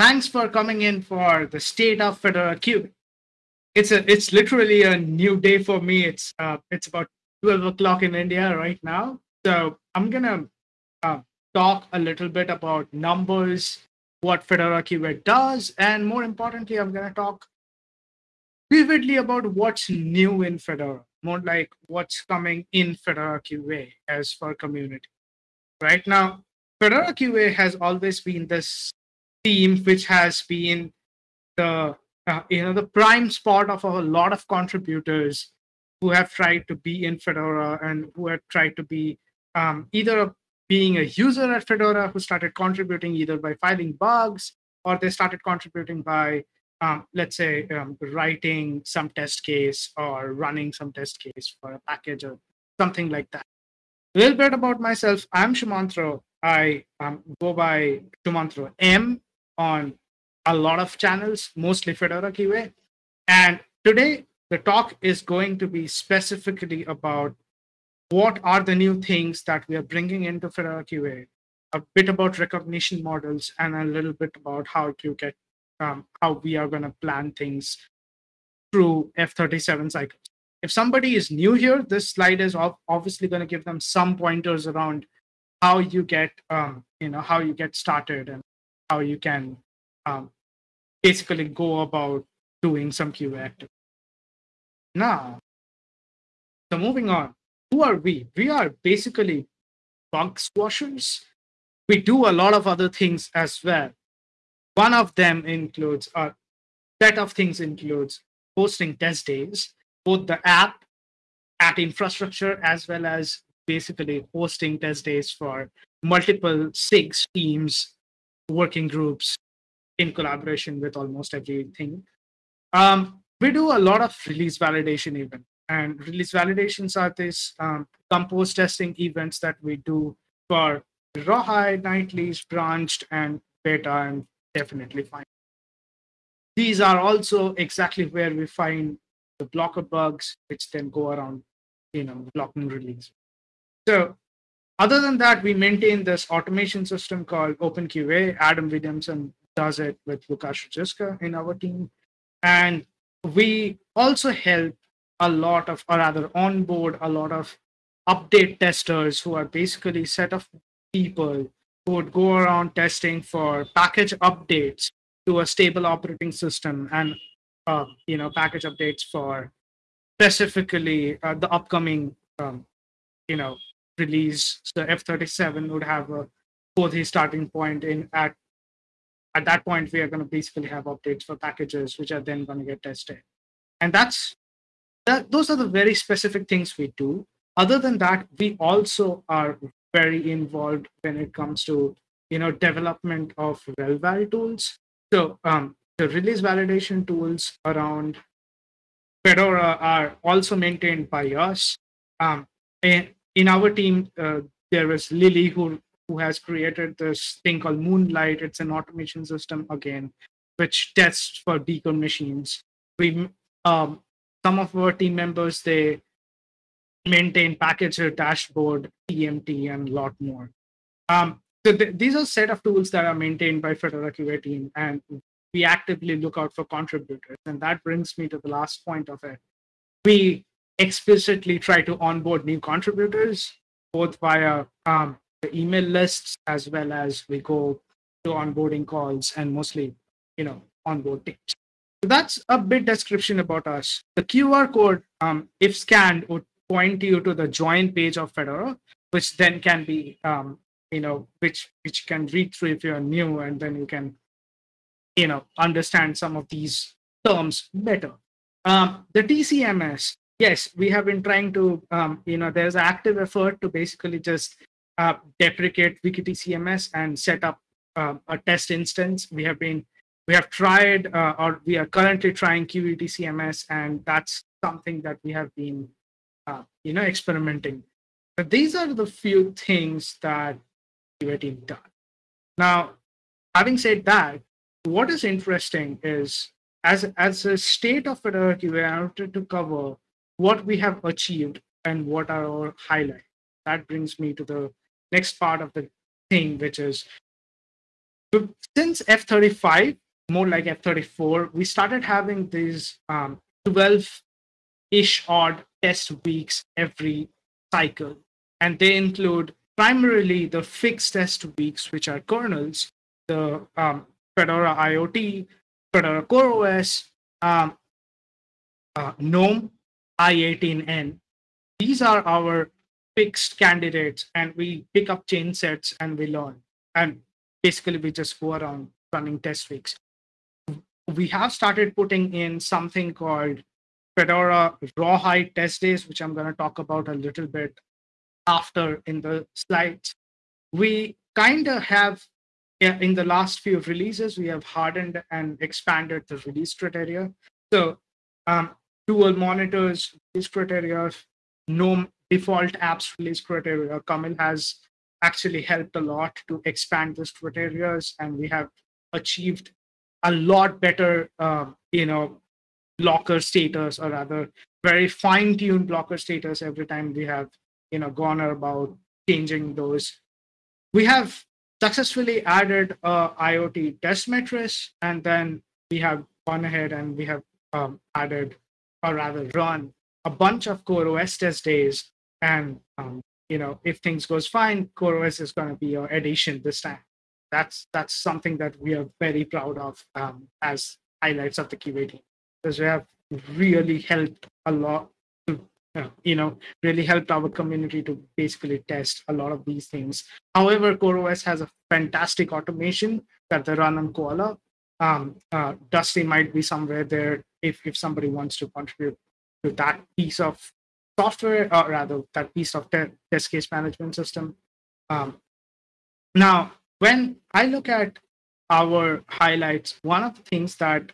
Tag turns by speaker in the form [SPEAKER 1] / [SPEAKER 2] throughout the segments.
[SPEAKER 1] thanks for coming in for the state of Fedora Q. It's a it's literally a new day for me. It's uh, it's about 12 o'clock in India right now. So I'm gonna uh, talk a little bit about numbers, what Fedora QA does, and more importantly, I'm gonna talk vividly about what's new in Fedora, more like what's coming in Fedora QA as for community. Right now, Fedora QA has always been this team which has been the uh, you know the prime spot of a lot of contributors who have tried to be in Fedora and who have tried to be um, either being a user at Fedora who started contributing either by filing bugs or they started contributing by um, let's say um, writing some test case or running some test case for a package or something like that. A little bit about myself. I'm Sumantro. I um, go by Sumantro M on a lot of channels, mostly Fedora QA. And today, the talk is going to be specifically about what are the new things that we are bringing into Fedora QA, a bit about recognition models, and a little bit about how to get um, how we are going to plan things through F37 cycles. If somebody is new here, this slide is obviously going to give them some pointers around how you get, um, you know, how you get started and how you can um, basically go about doing some QA activity. Now, so moving on, who are we? We are basically bug squashers. We do a lot of other things as well. One of them includes a set of things includes hosting test days, both the app at infrastructure as well as basically hosting test days for multiple SIGs teams, working groups in collaboration with almost everything. Um, we do a lot of release validation even. And release validations are these um, compose testing events that we do for rawhide, nightlies, branched, and beta, and definitely fine. These are also exactly where we find the blocker bugs, which then go around, you know, blocking release. So other than that, we maintain this automation system called OpenQA. Adam Williamson does it with Lukasz Ruzicka in our team. And we also help a lot of, or rather onboard a lot of update testers who are basically set of people who would go around testing for package updates to a stable operating system and uh, you know package updates for specifically uh, the upcoming um, you know release so f37 would have a 4 starting point in at at that point we are going to basically have updates for packages which are then going to get tested. And that's that those are the very specific things we do. Other than that we also are very involved when it comes to you know development of relval tools. So um, the release validation tools around fedora are also maintained by us. Um, and in our team uh, there is lily who who has created this thing called moonlight. It's an automation system again which tests for deacon machines. We um, some of our team members they maintain packager dashboard tmt and a lot more. Um, so th- these are set of tools that are maintained by fedora qa team and we actively look out for contributors. And that brings me to the last point of it. We explicitly try to onboard new contributors both via um, the email lists as well as we go to onboarding calls and mostly you know onboard teams so that's a bit description about us. The QR code, um, if scanned, would point you to the join page of Fedora, which then can be, um, you know, which which can read through if you're new, and then you can, you know, understand some of these terms better. Um, the TCMS, yes, we have been trying to, um, you know, there's an active effort to basically just uh, deprecate WikiTCMS and set up uh, a test instance. We have been we have tried uh, or we are currently trying Kiwi TCMS, and that's something that we have been, uh, you know, experimenting. But these are the few things that QA done. Now, having said that, what is interesting is as as a state of Fedora QA, I wanted to cover what we have achieved and what are our highlights. That brings me to the next part of the thing, which is since F35, more like F34, we started having these um, 12 ish odd test weeks every cycle. And they include primarily the fixed test weeks, which are kernels, the um, Fedora IoT, Fedora CoreOS, um, uh, GNOME, I18N. These are our fixed candidates, and we pick up chain sets and we learn. And basically, we just go around running test weeks. We have started putting in something called Fedora Rawhide test days, which I'm going to talk about a little bit after in the slides. We kind of have, in the last few releases, we have hardened and expanded the release criteria. So um, dual monitors, release criteria, no default apps release criteria. Kamil has actually helped a lot to expand this criteria, and we have achieved a lot better, um, you know, blocker status or rather very fine-tuned blocker status every time we have you know gone about changing those we have successfully added a iot test matrix and then we have gone ahead and we have um, added or rather run a bunch of core os test days. And um, you know if things goes fine core os is going to be your addition this time. That's that's something that we are very proud of um, as highlights of the qa team because we have really helped a lot to uh, you know really helped our community to basically test a lot of these things. However coreos has a fantastic automation that they run on kola um, uh, dusty might be somewhere there if, if somebody wants to contribute to that piece of software or rather that piece of te- test case management system um, now when i look at our highlights one of the things that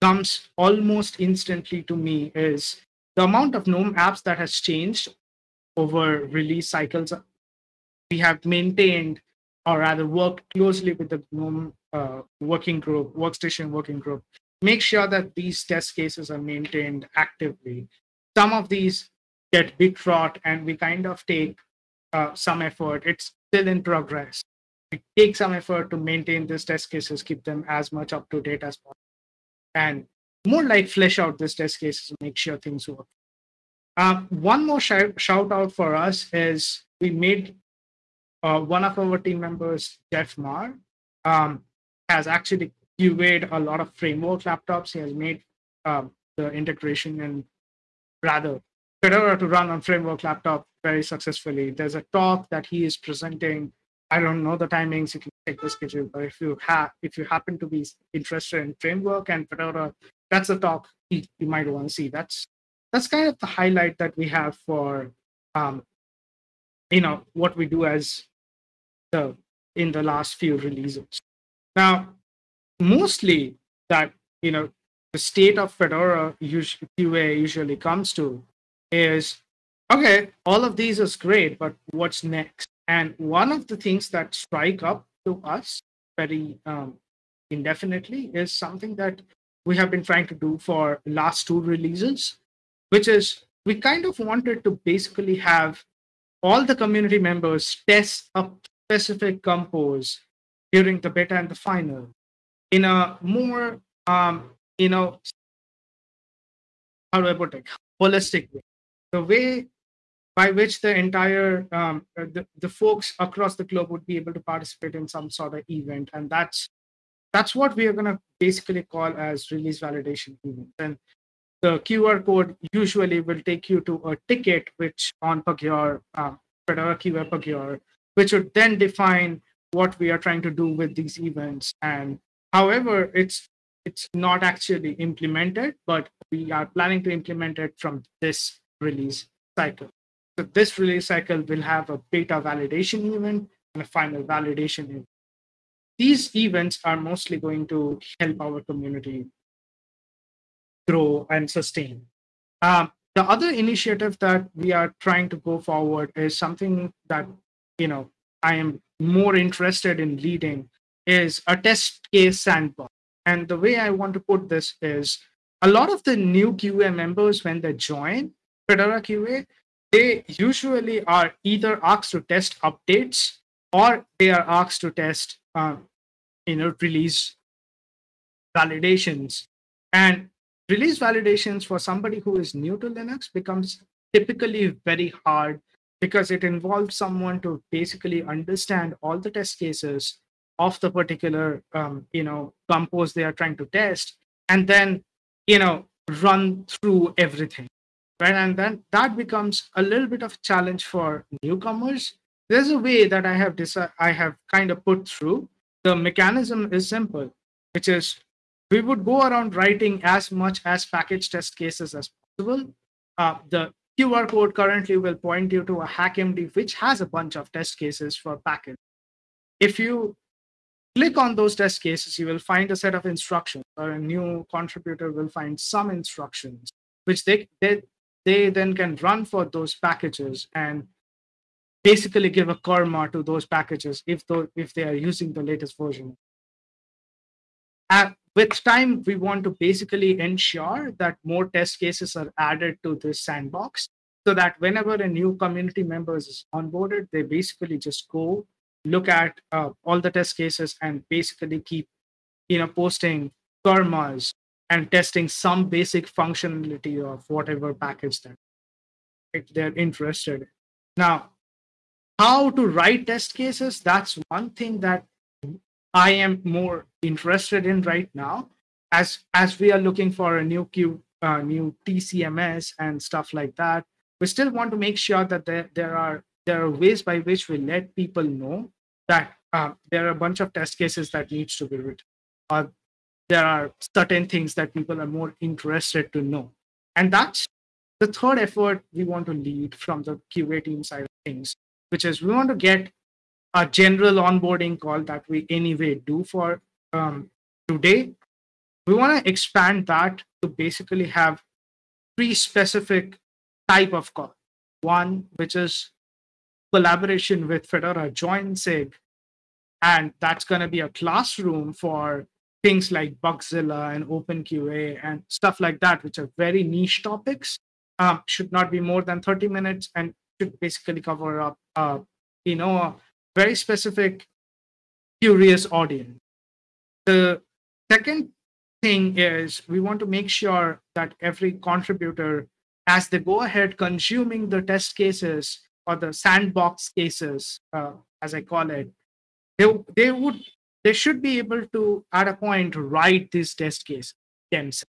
[SPEAKER 1] comes almost instantly to me is the amount of GNOME apps that has changed over release cycles. We have maintained, or rather work closely with the GNOME uh, working group, workstation working group, make sure that these test cases are maintained actively. Some of these get bit rot, and we kind of take uh, some effort. It's still in progress. We take some effort to maintain these test cases, keep them as much up to date as possible and more like flesh out these test cases make sure things work. Uh, one more shout, shout out for us is we made uh, one of our team members, Jeff Marr, um, has actually QA'd a lot of framework laptops. He has made um, the integration and rather Fedora to run on framework laptop very successfully. There's a talk that he is presenting I don't know the timings. You can check the schedule. But if you have, if you happen to be interested in framework and Fedora, that's a talk you, you might want to see. That's that's kind of the highlight that we have for, um, you know, what we do as the in the last few releases. Now, mostly that you know the state of Fedora usually, QA usually comes to is okay. All of these is great, but what's next? And one of the things that strike up to us very um, indefinitely is something that we have been trying to do for last two releases, which is we kind of wanted to basically have all the community members test a specific compose during the beta and the final in a more um, you know how do I put it? Holistic way. The way by which the entire um, uh, the, the folks across the globe would be able to participate in some sort of event. And that's that's what we are going to basically call as release validation event and the qr code usually will take you to a ticket which on Pagure, uh, QA which would then define what we are trying to do with these events. And however, it's it's not actually implemented, but we are planning to implement it from this release cycle. So this release cycle will have a beta validation event and a final validation event. These events are mostly going to help our community grow and sustain. Um, the other initiative that we are trying to go forward is something that you know I am more interested in leading is a test case sandbox. And the way I want to put this is a lot of the new QA members, when they join Fedora QA, they usually are either asked to test updates or they are asked to test um, you know release validations and release validations for somebody who is new to linux becomes typically very hard because it involves someone to basically understand all the test cases of the particular um, you know compose they are trying to test and then you know run through everything right? And then that becomes a little bit of a challenge for newcomers. There's a way that i have decided i have kind of put through. The mechanism is simple which is we would go around writing as much as package test cases as possible uh, the QR code currently will point you to a HackMD, which has a bunch of test cases for package. If you click on those test cases, you will find a set of instructions, or a new contributor will find some instructions, which they, they, they then can run for those packages and basically give a karma to those packages if, though, if they are using the latest version. At, with time, we want to basically ensure that more test cases are added to this sandbox so that whenever a new community member is onboarded, they basically just go look at uh, all the test cases and basically keep, you know, posting karmas and testing some basic functionality of whatever package that they're interested in. Now, how to write test cases, that's one thing that I am more interested in right now. As as we are looking for a new Q, uh, new TCMS and stuff like that, we still want to make sure that there, there are there are ways by which we let people know that uh, there are a bunch of test cases that needs to be written, or there are certain things that people are more interested to know, and that's the third effort we want to lead from the QA team side of things, which is we want to get a general onboarding call that we anyway do for um, today. We want to expand that to basically have three specific type of call. One, which is collaboration with Fedora Join SIG, and that's going to be a classroom for things like Bugzilla and OpenQA and stuff like that, which are very niche topics. Um, should not be more than 30 minutes and should basically cover up, uh, you know, very specific, curious audience. The second thing is we want to make sure that every contributor, as they go ahead consuming the test cases or the sandbox cases, uh, as I call it, they, they would they should be able to at a point write this test case themselves,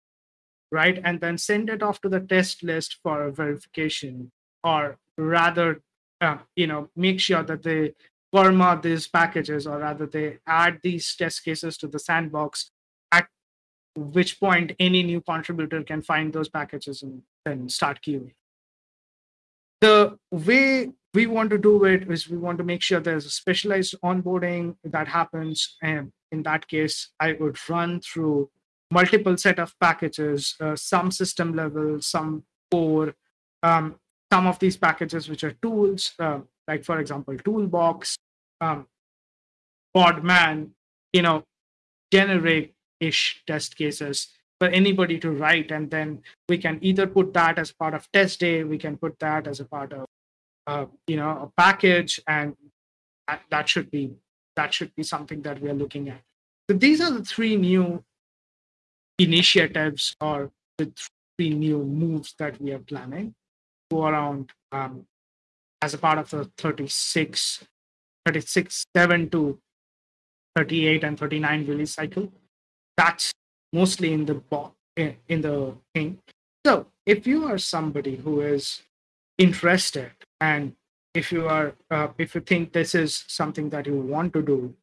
[SPEAKER 1] right, and then send it off to the test list for verification, or rather, uh, you know, make sure that they Karma these packages, or rather, they add these test cases to the sandbox, at which point any new contributor can find those packages and then start queuing. The way we want to do it is we want to make sure there's a specialized onboarding that happens. And in that case, I would run through multiple set of packages, uh, some system level, some core, um, some of these packages which are tools, uh, like for example, Toolbox, um, Podman, you know, generate ish test cases for anybody to write. And then we can either put that as part of test day, we can put that as a part of, uh, you know, a package. And that, that should be that should be something that we are looking at. So these are the three new initiatives or the three new moves that we are planning go around um, as a part of the 36 36 7 to 38 and 39 release cycle. That's mostly in the bo- in the thing. So if you are somebody who is interested and if you are uh, if you think this is something that you want to do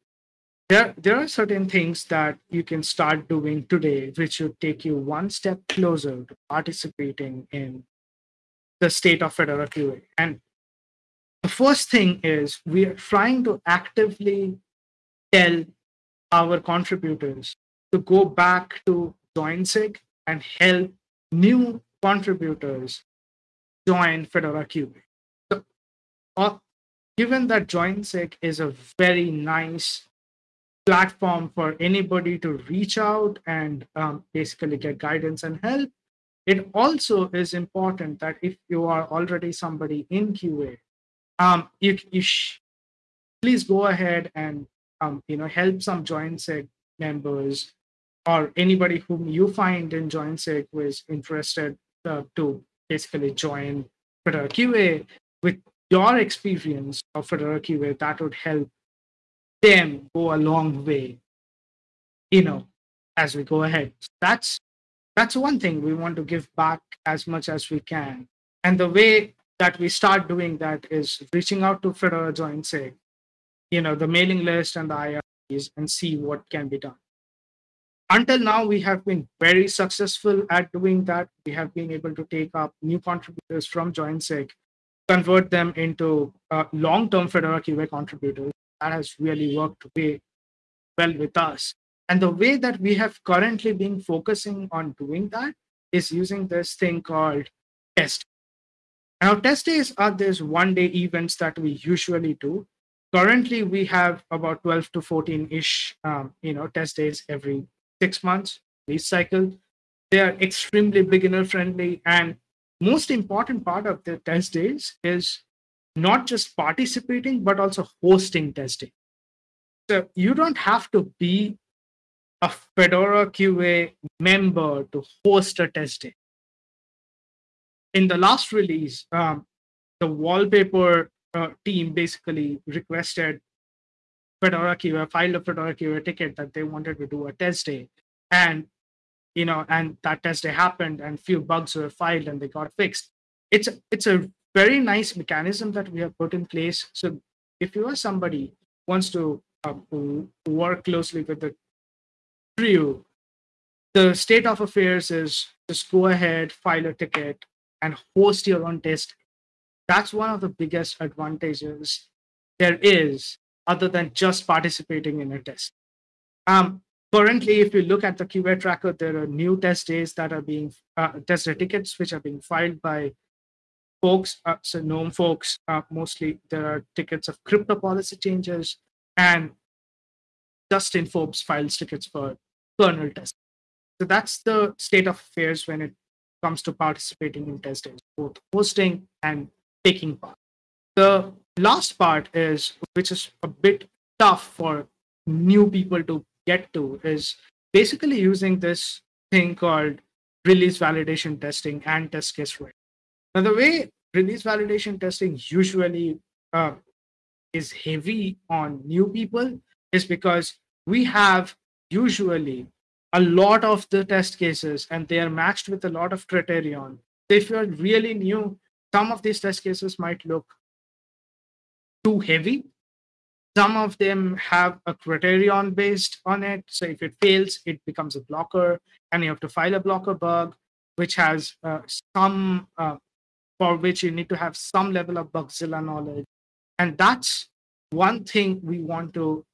[SPEAKER 1] there there are certain things that you can start doing today which would take you one step closer to participating in the state of fedora qa and the first thing is we are trying to actively tell our contributors to go back to JoinSig and help new contributors join Fedora QA. So, uh, given that JoinSig is a very nice platform for anybody to reach out and um, basically get guidance and help, it also is important that if you are already somebody in QA um, you, you sh- please go ahead and um, you know help some joinsig members or anybody whom you find in joinsig who is interested uh, to basically join fedora qa with your experience of fedora qa that would help them go a long way you know as we go ahead. That's that's one thing we want to give back as much as we can. And the way that we start doing that is reaching out to fedora joinsig you know the mailing list and the IRs and see what can be done. Until now, we have been very successful at doing that. We have been able to take up new contributors from JoinSig, convert them into uh, long-term Fedora QA contributors. That has really worked way well with us. And the way that we have currently been focusing on doing that is using this thing called test. Now, test days are these one-day events that we usually do. Currently we have about 12 to 14 ish um, you know test days every six months. Release cycle they are extremely beginner friendly and most important part of the test days is not just participating but also hosting testing so you don't have to be a fedora qa member to host a test day in the last release um, the wallpaper uh, team basically requested Fedora QA, filed a Fedora QA ticket that they wanted to do a test day. And, you know, and that test day happened and few bugs were filed and they got fixed. It's, it's a very nice mechanism that we have put in place. So if you are somebody wants to uh, work closely with the crew, the state of affairs is just go ahead, file a ticket, and host your own test that's one of the biggest advantages there is other than just participating in a test. Um, currently, if you look at the QA tracker, there are new test days that are being uh, test tickets which are being filed by folks, uh, so GNOME folks. Uh, mostly, there are tickets of crypto policy changes, and Justin Forbes files tickets for kernel testing. So that's the state of affairs when it comes to participating in test days, both hosting and taking part. The last part is, which is a bit tough for new people to get to, is basically using this thing called release validation testing and test case writing. Now, the way release validation testing usually uh, is heavy on new people is because we have usually a lot of the test cases and they are matched with a lot of criterion. If you're really new, some of these test cases might look too heavy. Some of them have a criterion based on it. So if it fails, it becomes a blocker, and you have to file a blocker bug, which has uh, some uh, for which you need to have some level of Bugzilla knowledge. And that's one thing we want to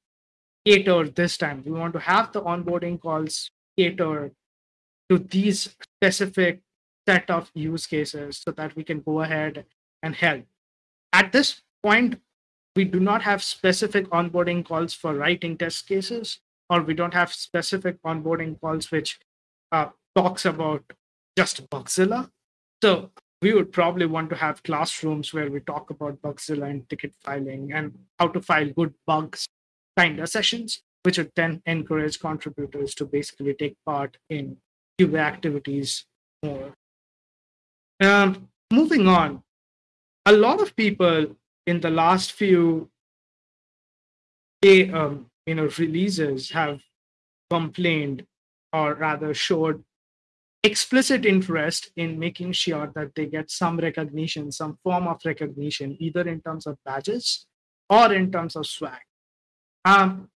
[SPEAKER 1] cater this time. We want to have the onboarding calls cater to these specific set of use cases so that we can go ahead and help. At this point, we do not have specific onboarding calls for writing test cases, or we don't have specific onboarding calls which uh, talks about just Bugzilla. So we would probably want to have classrooms where we talk about Bugzilla and ticket filing and how to file good bugs kind of sessions, which would then encourage contributors to basically take part in QA activities more. Um, moving on, a lot of people in the last few um, you know releases have complained or rather showed explicit interest in making sure that they get some recognition some form of recognition either in terms of badges or in terms of swag um,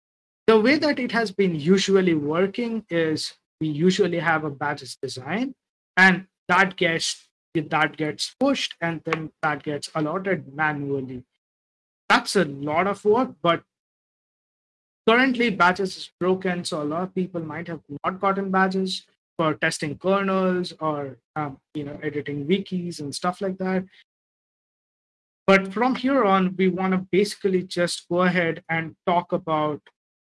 [SPEAKER 1] the way that it has been usually working is we usually have a badges design and that gets that gets pushed and then that gets allotted manually. That's a lot of work, but currently badges is broken, so a lot of people might have not gotten badges for testing kernels or um, you know editing wikis and stuff like that. But from here on, we want to basically just go ahead and talk about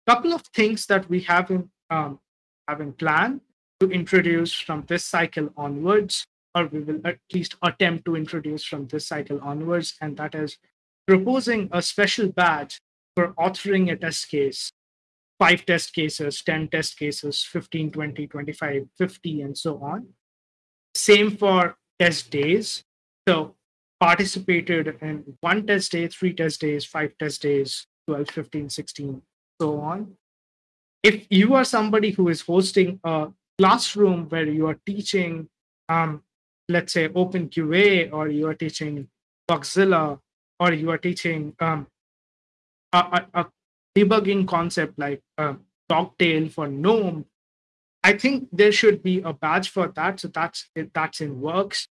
[SPEAKER 1] a couple of things that we have in um, have in plan to introduce from this cycle onwards or we will at least attempt to introduce from this cycle onwards, and that is proposing a special badge for authoring a test case, five test cases, 10 test cases, 15, 20, 25, 50, and so on. Same for test days. So participated in one test day, three test days, five test days, 12, 15, 16, so on. If you are somebody who is hosting a classroom where you are teaching, um, let's say, OpenQA, or you are teaching Bugzilla, or you are teaching um, a, a, a, debugging concept like uh, Dogtail for GNOME, I think there should be a badge for that. So that's that's in works.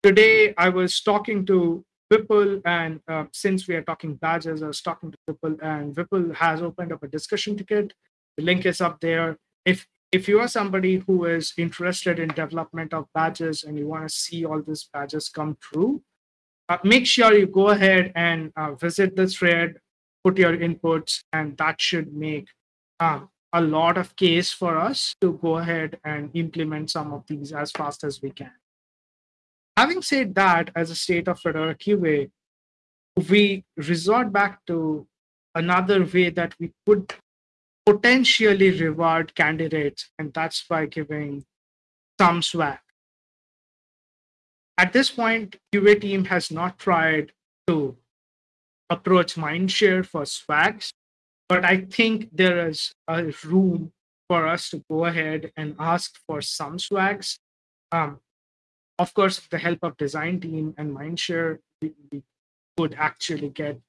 [SPEAKER 1] Today I was talking to Vipul, and uh, since we are talking badges, I was talking to Vipul, and Vipul has opened up a discussion ticket. The link is up there. If if you are somebody who is interested in development of badges and you want to see all these badges come true, uh, make sure you go ahead and uh, visit this thread, put your inputs, and that should make um, a lot of case for us to go ahead and implement some of these as fast as we can. Having said that, as a state of Fedora QA, we resort back to another way that we could potentially reward candidates, and that's by giving some swag. At this point, QA team has not tried to approach Mindshare for swags, but I think there is a room for us to go ahead and ask for some swags. Um, of course, with the help of design team and Mindshare, we, we could actually get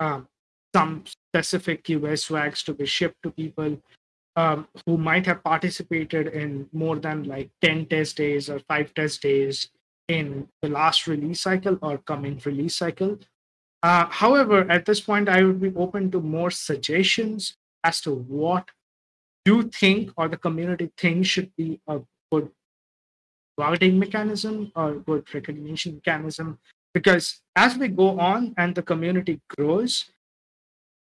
[SPEAKER 1] um, some specific QA swags to be shipped to people um, who might have participated in more than like 10 test days or five test days in the last release cycle or coming release cycle. Uh, however, at this point, I would be open to more suggestions as to what you think or the community thinks should be a good routing mechanism or good recognition mechanism. Because as we go on and the community grows,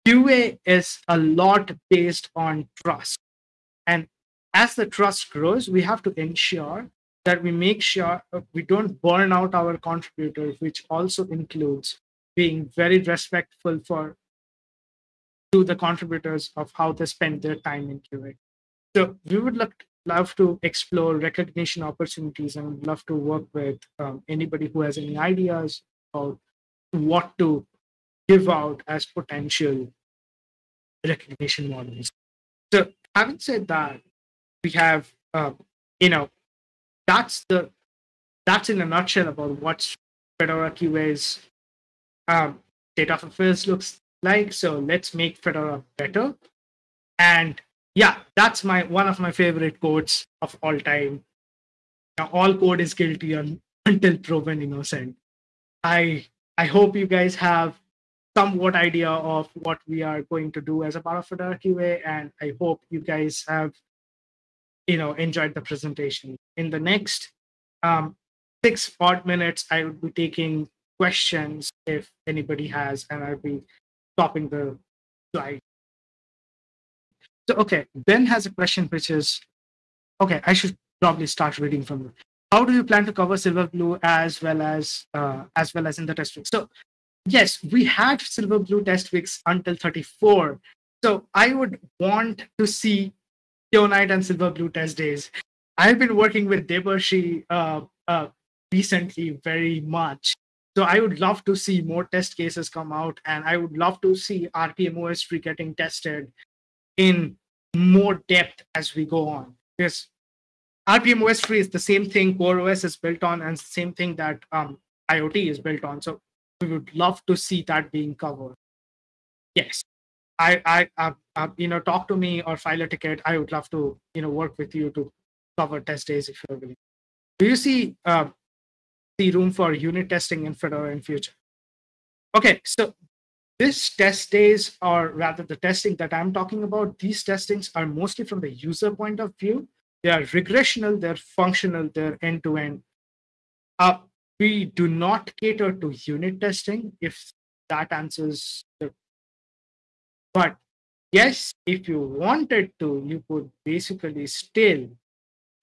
[SPEAKER 1] QA is a lot based on trust. And as the trust grows, we have to ensure that we make sure we don't burn out our contributors, which also includes being very respectful for to the contributors of how they spend their time in QA. So we would look, love to explore recognition opportunities and love to work with um, anybody who has any ideas about what to give out as potential recognition models. So having said that, we have, uh, you know, that's the that's in a nutshell about what Fedora QA's um, state of affairs looks like. So let's make Fedora better. And yeah, that's my one of my favorite quotes of all time. Now, all code is guilty un, until proven innocent. I I hope you guys have somewhat idea of what we are going to do as a part of Fedora QA, and I hope you guys have you know enjoyed the presentation. In the next um, six odd minutes, I will be taking questions if anybody has, and I'll be stopping the slide. So, okay, Ben has a question which is okay, I should probably start reading from you. How do you plan to cover Silverblue as well as uh, as well as in the test week? So, yes, we had Silverblue test weeks until 34. So, I would want to see Kinoite and Silverblue test days. I've been working with Debarshi uh, uh, recently very much, so I would love to see more test cases come out, and I would love to see rpm-ostree getting tested in more depth as we go on. Because rpm-ostree is the same thing Core OS is built on, and same thing that um, IoT is built on. So we would love to see that being covered. Yes, I, I, uh, uh, you know, talk to me or file a ticket. I would love to, you know, work with you to cover test days if you're willing. Do you see uh, see room for unit testing in Fedora in future. Okay, so this test days, or rather the testing that I'm talking about, these testings are mostly from the user point of view. They are regressional, they're functional, they're end-to-end. Uh, we do not cater to unit testing, if that answers the... But yes, if you wanted to, you could basically still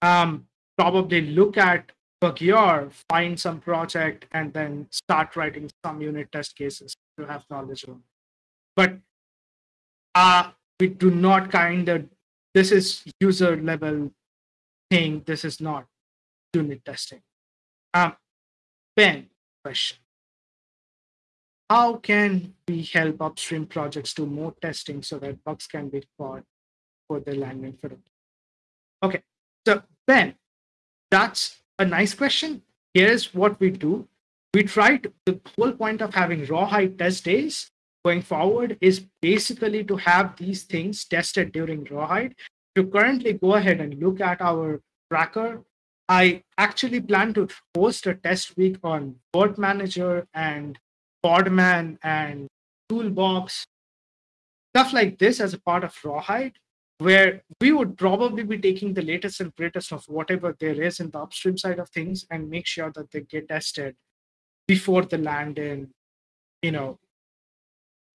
[SPEAKER 1] um, probably look at Pagure, find some project, and then start writing some unit test cases to have knowledge of. But uh, we do not kind of this is user level thing. This is not unit testing. Um, Ben, question. How can we help upstream projects do more testing so that bugs can be caught for the landing it? Okay, so Ben, that's a nice question. Here's what we do. We to, the whole point of having rawhide test days going forward is basically to have these things tested during rawhide. To currently go ahead and look at our tracker, I actually plan to host a test week on Virt Manager and Podman and Toolbox, stuff like this as a part of Rawhide, where we would probably be taking the latest and greatest of whatever there is in the upstream side of things and make sure that they get tested before they land in, you know,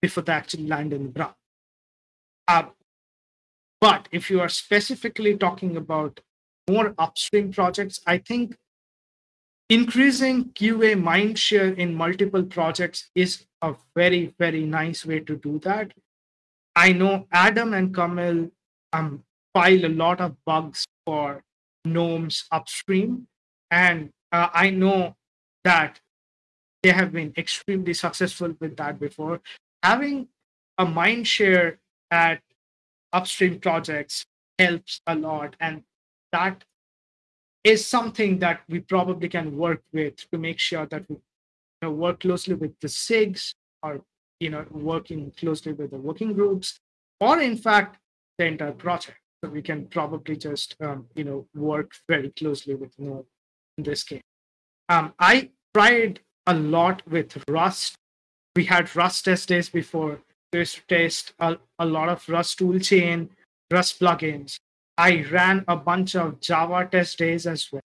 [SPEAKER 1] before they actually land in the ground. Uh, but if you are specifically talking about more upstream projects, I think increasing QA mindshare in multiple projects is a very, very nice way to do that. I know Adam and Kamil um, file a lot of bugs for gnomes upstream, and uh, I know that they have been extremely successful with that before. Having a mind share at upstream projects helps a lot, and that is something that we probably can work with to make sure that we you know, work closely with the SIGs or you know working closely with the working groups or in fact the entire project. So we can probably just um, you know work very closely with Node in this case. Um, I tried a lot with Rust. We had Rust test days before. We used to test a, a lot of Rust toolchain, Rust plugins. I ran a bunch of Java test days as well,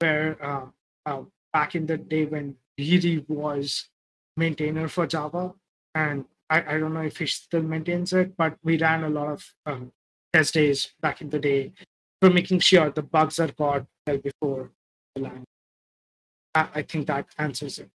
[SPEAKER 1] where uh, uh, back in the day when Jiri was maintainer for Java, and I, I, don't know if he still maintains it, but we ran a lot of um, test days back in the day for making sure the bugs are caught well before the line. I, think that answers it.